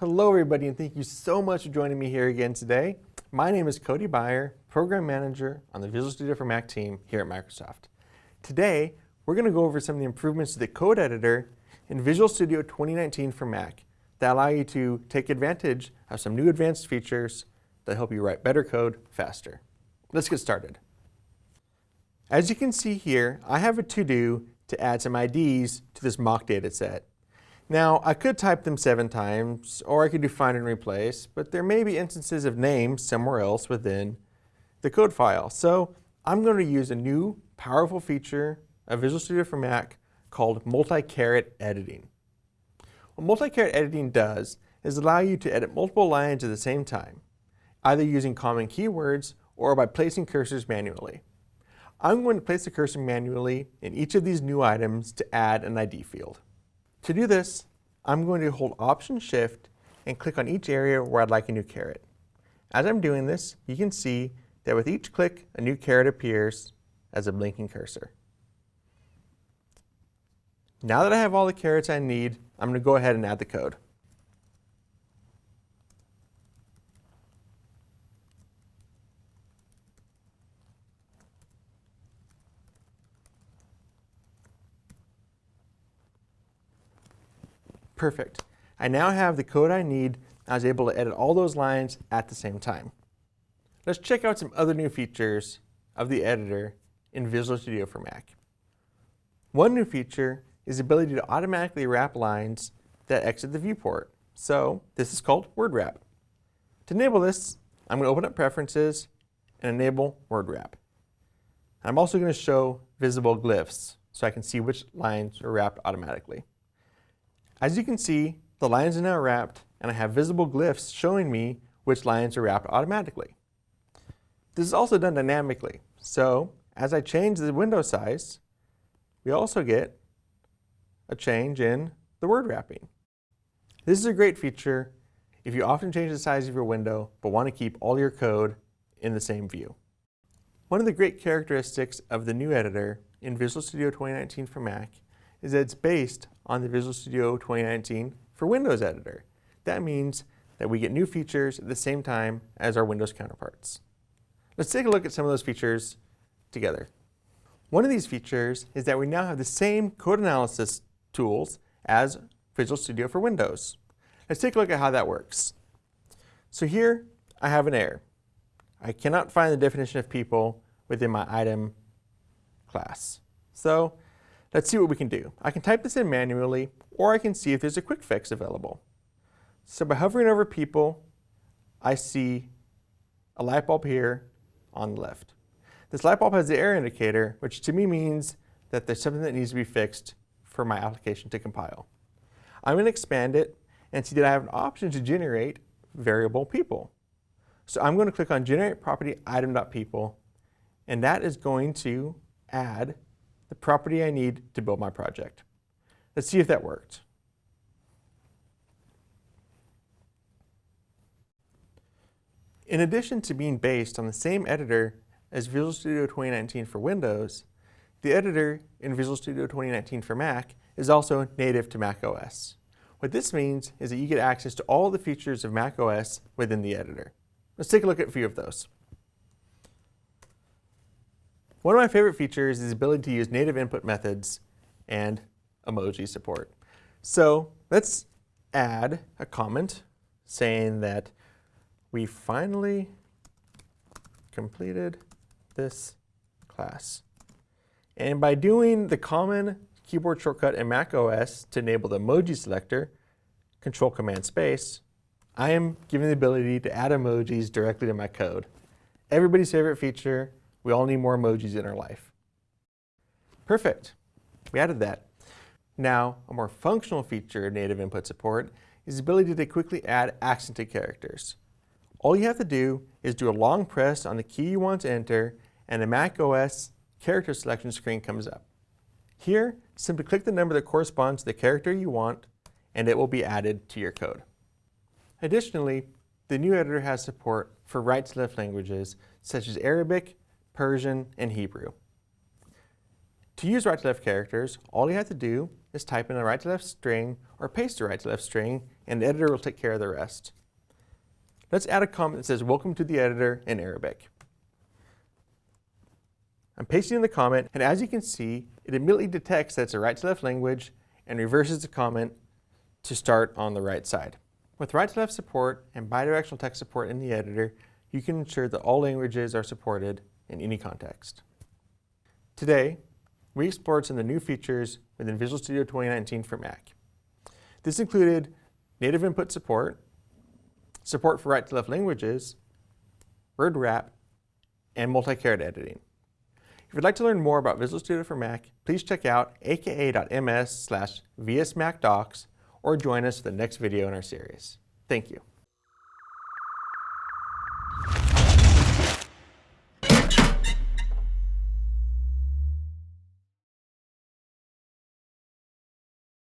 Hello everybody and thank you so much for joining me here again today. My name is Cody Beyer, Program Manager on the Visual Studio for Mac team here at Microsoft. Today, we're going to go over some of the improvements to the code editor in Visual Studio 2019 for Mac that allow you to take advantage of some new advanced features that help you write better code faster. Let's get started. As you can see here, I have a to-do to add some IDs to this mock data set. Now, I could type them seven times, or I could do find and replace, but there may be instances of names somewhere else within the code file. So I'm going to use a new powerful feature of Visual Studio for Mac called multi-caret editing. What multi-caret editing does is allow you to edit multiple lines at the same time, either using common keywords or by placing cursors manually. I'm going to place the cursor manually in each of these new items to add an ID field. To do this, I'm going to hold Option Shift and click on each area where I'd like a new caret. As I'm doing this, you can see that with each click, a new caret appears as a blinking cursor. Now that I have all the carets I need, I'm going to go ahead and add the code. Perfect. I now have the code I need. I was able to edit all those lines at the same time. Let's check out some other new features of the editor in Visual Studio for Mac. One new feature is the ability to automatically wrap lines that exit the viewport. So this is called Word Wrap. To enable this, I'm going to open up Preferences and enable Word Wrap. I'm also going to show visible glyphs so I can see which lines are wrapped automatically. As you can see, the lines are now wrapped and I have visible glyphs showing me which lines are wrapped automatically. This is also done dynamically. So as I change the window size, we also get a change in the word wrapping. This is a great feature if you often change the size of your window but want to keep all your code in the same view. One of the great characteristics of the new editor in Visual Studio 2019 for Mac is that it's based on the Visual Studio 2019 for Windows Editor. That means that we get new features at the same time as our Windows counterparts. Let's take a look at some of those features together. One of these features is that we now have the same code analysis tools as Visual Studio for Windows. Let's take a look at how that works. So here I have an error. I cannot find the definition of people within my item class. So Let's see what we can do. I can type this in manually, or I can see if there's a quick fix available. So by hovering over people, I see a light bulb here on the left. This light bulb has the error indicator, which to me means that there's something that needs to be fixed for my application to compile. I'm going to expand it and see that I have an option to generate variable people. So I'm going to click on generate property item.people and that is going to add the property I need to build my project. Let's see if that worked. In addition to being based on the same editor as Visual Studio 2019 for Windows, the editor in Visual Studio 2019 for Mac is also native to Mac OS. What this means is that you get access to all the features of Mac OS within the editor. Let's take a look at a few of those. One of my favorite features is the ability to use native input methods and emoji support. So let's add a comment saying that we finally completed this class. And by doing the common keyboard shortcut in Mac OS to enable the emoji selector, Control Command Space, I am given the ability to add emojis directly to my code. Everybody's favorite feature, we all need more emojis in our life. Perfect. We added that. Now, a more functional feature of native input support is the ability to quickly add accented characters. All you have to do is do a long press on the key you want to enter and a Mac OS character selection screen comes up. Here, simply click the number that corresponds to the character you want and it will be added to your code. Additionally, the new editor has support for right-to-left languages such as Arabic, Persian, and Hebrew. To use right-to-left characters, all you have to do is type in a right-to-left string or paste a right-to-left string and the editor will take care of the rest. Let's add a comment that says, welcome to the editor in Arabic. I'm pasting in the comment, and as you can see, it immediately detects that it's a right-to-left language and reverses the comment to start on the right side. With right-to-left support and bidirectional text support in the editor, you can ensure that all languages are supported in any context. Today, we explored some of the new features within Visual Studio 2019 for Mac. This included native input support, support for right-to-left languages, word wrap, and multi-caret editing. If you'd like to learn more about Visual Studio for Mac, please check out aka.ms slash vsmacdocs or join us for the next video in our series. Thank you.